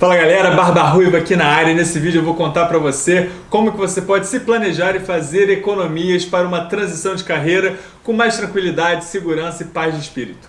Fala galera, Barba Ruiva aqui na área nesse vídeo eu vou contar para você como que você pode se planejar e fazer economias para uma transição de carreira com mais tranquilidade, segurança e paz de espírito.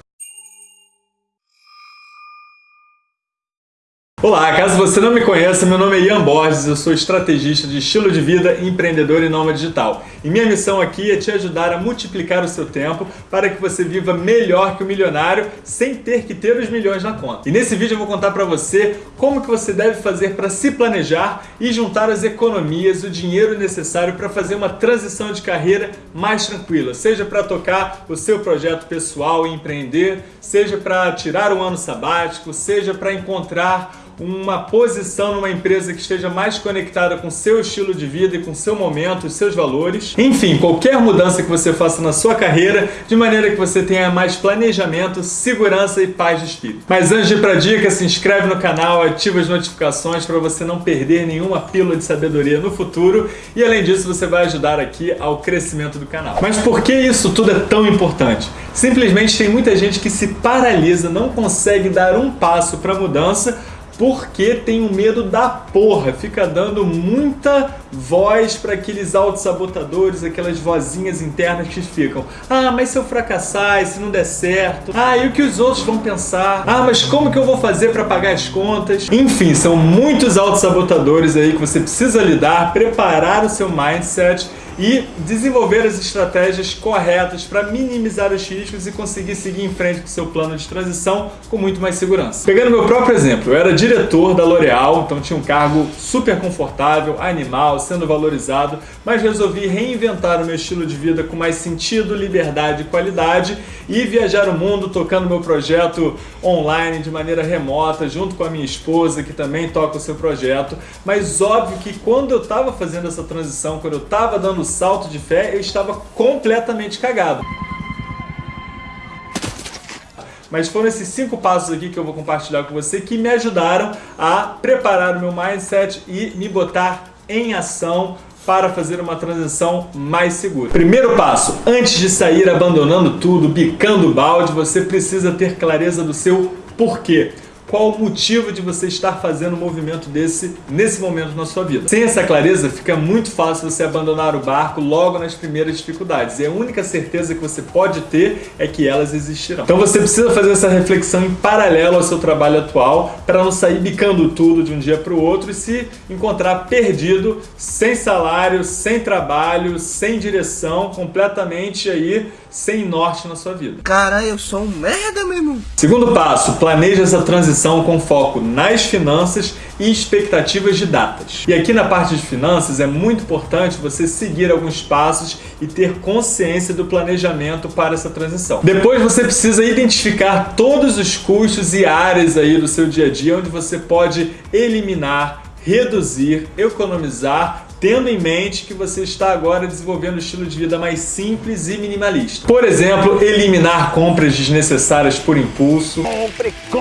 Olá, caso você não me conheça, meu nome é Ian Borges, eu sou estrategista de estilo de vida, empreendedor e nômade digital. E minha missão aqui é te ajudar a multiplicar o seu tempo para que você viva melhor que o milionário sem ter que ter os milhões na conta. E nesse vídeo eu vou contar para você como que você deve fazer para se planejar e juntar as economias, o dinheiro necessário para fazer uma transição de carreira mais tranquila, seja para tocar o seu projeto pessoal e empreender, seja para tirar um ano sabático, seja para encontrar uma posição numa empresa que esteja mais conectada com seu estilo de vida e com seu momento, seus valores. Enfim, qualquer mudança que você faça na sua carreira, de maneira que você tenha mais planejamento, segurança e paz de espírito. Mas antes de ir para a dica, se inscreve no canal, ativa as notificações para você não perder nenhuma pílula de sabedoria no futuro e além disso você vai ajudar aqui ao crescimento do canal. Mas por que isso tudo é tão importante? Simplesmente tem muita gente que se paralisa, não consegue dar um passo para a mudança porque um medo da porra, fica dando muita voz para aqueles autossabotadores, aquelas vozinhas internas que ficam Ah, mas se eu fracassar, e se não der certo? Ah, e o que os outros vão pensar? Ah, mas como que eu vou fazer para pagar as contas? Enfim, são muitos autossabotadores aí que você precisa lidar, preparar o seu mindset e desenvolver as estratégias corretas para minimizar os riscos e conseguir seguir em frente com seu plano de transição com muito mais segurança. Pegando meu próprio exemplo, eu era diretor da L'Oréal, então tinha um cargo super confortável, animal, sendo valorizado, mas resolvi reinventar o meu estilo de vida com mais sentido, liberdade e qualidade e viajar o mundo tocando meu projeto online de maneira remota, junto com a minha esposa, que também toca o seu projeto. Mas óbvio que quando eu estava fazendo essa transição, quando eu estava dando salto de fé, eu estava completamente cagado. Mas foram esses cinco passos aqui que eu vou compartilhar com você que me ajudaram a preparar o meu mindset e me botar em ação para fazer uma transição mais segura. Primeiro passo, antes de sair abandonando tudo, bicando o balde, você precisa ter clareza do seu porquê qual o motivo de você estar fazendo um movimento desse nesse momento na sua vida. Sem essa clareza, fica muito fácil você abandonar o barco logo nas primeiras dificuldades. E a única certeza que você pode ter é que elas existirão. Então você precisa fazer essa reflexão em paralelo ao seu trabalho atual para não sair bicando tudo de um dia para o outro e se encontrar perdido, sem salário, sem trabalho, sem direção, completamente aí sem norte na sua vida. Cara, eu sou um merda, meu irmão. Segundo passo, planeje essa transição com foco nas finanças e expectativas de datas. E aqui na parte de finanças é muito importante você seguir alguns passos e ter consciência do planejamento para essa transição. Depois você precisa identificar todos os custos e áreas aí do seu dia a dia onde você pode eliminar, reduzir, economizar tendo em mente que você está agora desenvolvendo um estilo de vida mais simples e minimalista. Por exemplo, eliminar compras desnecessárias por impulso. Compre, compre,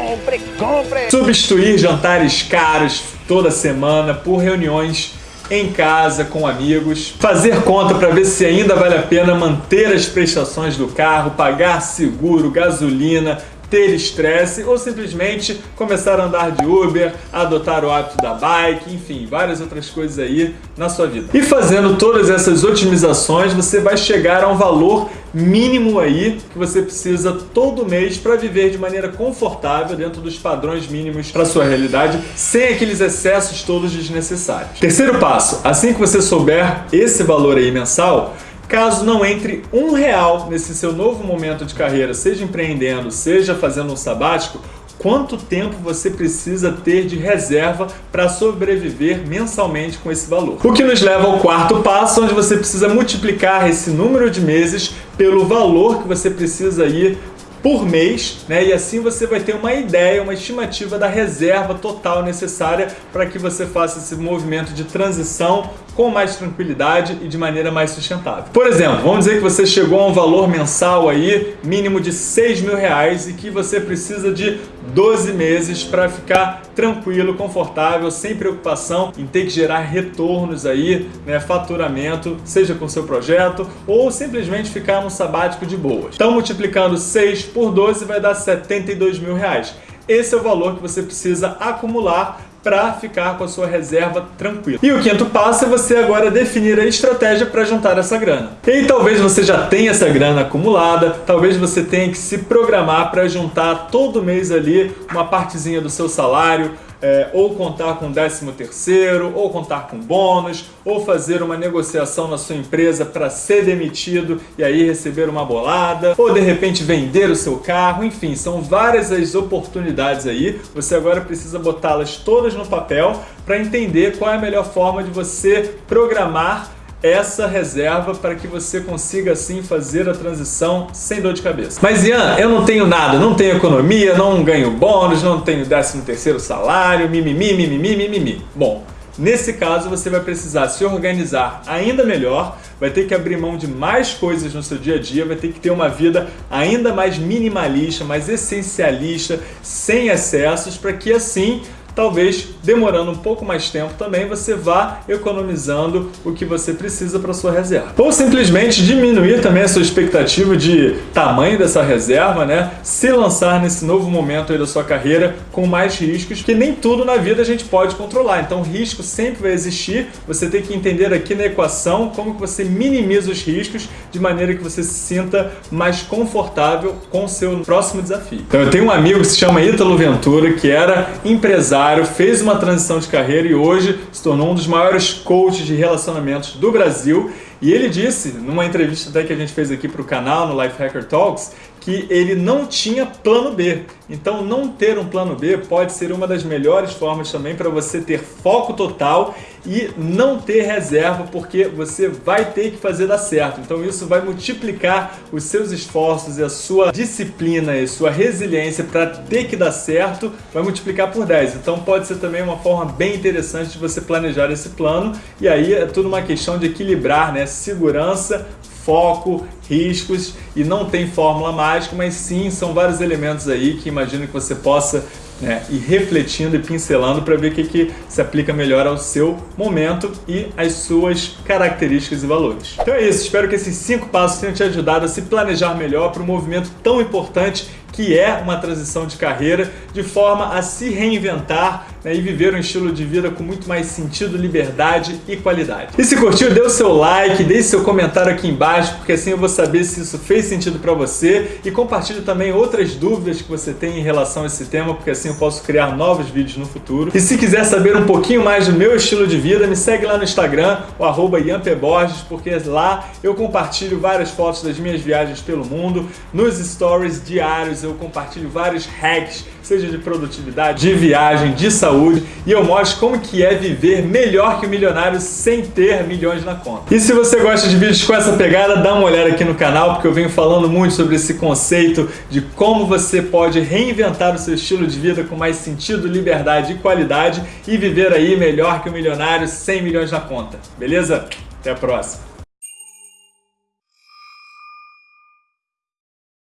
compre! Substituir jantares caros toda semana por reuniões em casa, com amigos, fazer conta para ver se ainda vale a pena manter as prestações do carro, pagar seguro, gasolina, ter estresse ou simplesmente começar a andar de Uber, adotar o hábito da bike, enfim, várias outras coisas aí na sua vida. E fazendo todas essas otimizações, você vai chegar a um valor mínimo aí que você precisa todo mês para viver de maneira confortável dentro dos padrões mínimos para sua realidade, sem aqueles excessos todos desnecessários. Terceiro passo, assim que você souber esse valor aí mensal, Caso não entre um real nesse seu novo momento de carreira, seja empreendendo, seja fazendo um sabático, quanto tempo você precisa ter de reserva para sobreviver mensalmente com esse valor. O que nos leva ao quarto passo, onde você precisa multiplicar esse número de meses pelo valor que você precisa ir por mês, né? E assim você vai ter uma ideia, uma estimativa da reserva total necessária para que você faça esse movimento de transição com mais tranquilidade e de maneira mais sustentável. Por exemplo, vamos dizer que você chegou a um valor mensal aí mínimo de 6 mil reais e que você precisa de 12 meses para ficar tranquilo, confortável, sem preocupação em ter que gerar retornos aí, né, faturamento, seja com seu projeto ou simplesmente ficar num sabático de boas. Então multiplicando 6 por 12 vai dar 72 mil reais. Esse é o valor que você precisa acumular para ficar com a sua reserva tranquila. E o quinto passo é você agora definir a estratégia para juntar essa grana. E talvez você já tenha essa grana acumulada, talvez você tenha que se programar para juntar todo mês ali uma partezinha do seu salário, é, ou contar com 13 terceiro, ou contar com bônus, ou fazer uma negociação na sua empresa para ser demitido e aí receber uma bolada, ou de repente vender o seu carro, enfim, são várias as oportunidades aí. Você agora precisa botá-las todas no papel para entender qual é a melhor forma de você programar essa reserva para que você consiga assim fazer a transição sem dor de cabeça. Mas Ian, eu não tenho nada, não tenho economia, não ganho bônus, não tenho 13 terceiro salário, mimimi, mimimi, mimimi. Bom, nesse caso você vai precisar se organizar ainda melhor, vai ter que abrir mão de mais coisas no seu dia a dia, vai ter que ter uma vida ainda mais minimalista, mais essencialista, sem excessos, para que assim talvez demorando um pouco mais tempo também, você vá economizando o que você precisa para sua reserva. Ou simplesmente diminuir também a sua expectativa de tamanho dessa reserva, né? Se lançar nesse novo momento aí da sua carreira com mais riscos, que nem tudo na vida a gente pode controlar. Então, risco sempre vai existir. Você tem que entender aqui na equação como que você minimiza os riscos de maneira que você se sinta mais confortável com o seu próximo desafio. Então, eu tenho um amigo que se chama Ítalo Ventura, que era empresário, fez uma uma transição de carreira e hoje se tornou um dos maiores coaches de relacionamentos do Brasil. E ele disse, numa entrevista até que a gente fez aqui para o canal, no Life Hacker Talks, que ele não tinha plano B. Então, não ter um plano B pode ser uma das melhores formas também para você ter foco total e não ter reserva, porque você vai ter que fazer dar certo. Então, isso vai multiplicar os seus esforços e a sua disciplina e sua resiliência para ter que dar certo, vai multiplicar por 10. Então, pode ser também uma forma bem interessante de você planejar esse plano e aí é tudo uma questão de equilibrar, né? Segurança foco, riscos e não tem fórmula mágica, mas sim são vários elementos aí que imagino que você possa né, ir refletindo e pincelando para ver o que, que se aplica melhor ao seu momento e às suas características e valores. Então é isso, espero que esses cinco passos tenham te ajudado a se planejar melhor para um movimento tão importante que é uma transição de carreira, de forma a se reinventar né, e viver um estilo de vida com muito mais sentido, liberdade e qualidade. E se curtiu, dê o seu like, deixe seu comentário aqui embaixo, porque assim eu vou saber se isso fez sentido para você e compartilhe também outras dúvidas que você tem em relação a esse tema, porque assim eu posso criar novos vídeos no futuro. E se quiser saber um pouquinho mais do meu estilo de vida, me segue lá no Instagram, o arroba Borges, porque lá eu compartilho várias fotos das minhas viagens pelo mundo, nos stories diários eu compartilho vários hacks, seja de produtividade, de viagem, de saúde, e eu mostro como que é viver melhor que o milionário sem ter milhões na conta. E se você gosta de vídeos com essa pegada, dá uma olhada aqui no canal, porque eu venho falando muito sobre esse conceito de como você pode reinventar o seu estilo de vida com mais sentido, liberdade e qualidade e viver aí melhor que o milionário sem milhões na conta. Beleza? Até a próxima!